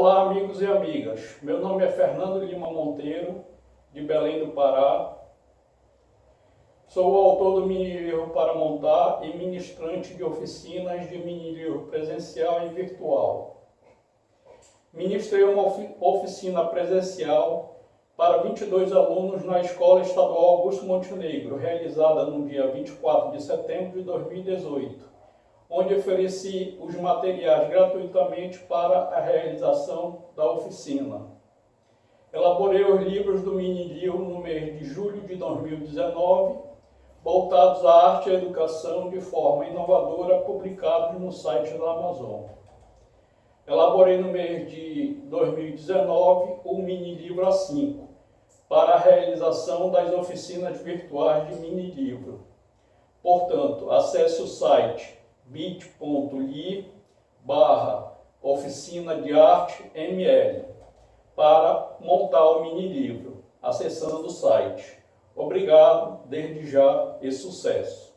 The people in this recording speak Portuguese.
Olá amigos e amigas, meu nome é Fernando Lima Monteiro, de Belém do Pará. Sou o autor do mini-livro para montar e ministrante de oficinas de mini-livro presencial e virtual. Ministrei uma oficina presencial para 22 alunos na Escola Estadual Augusto Montenegro, realizada no dia 24 de setembro de 2018, onde ofereci os materiais gratuitamente para a realização da oficina. Elaborei os livros do mini-livro no mês de julho de 2019, voltados à arte e à educação de forma inovadora, publicados no site da Amazon. Elaborei no mês de 2019 o mini-livro A5, para a realização das oficinas virtuais de mini-livro. Portanto, acesse o site bit.ly barra oficina de arte ML para montar o mini-livro, acessando o site. Obrigado, desde já e sucesso!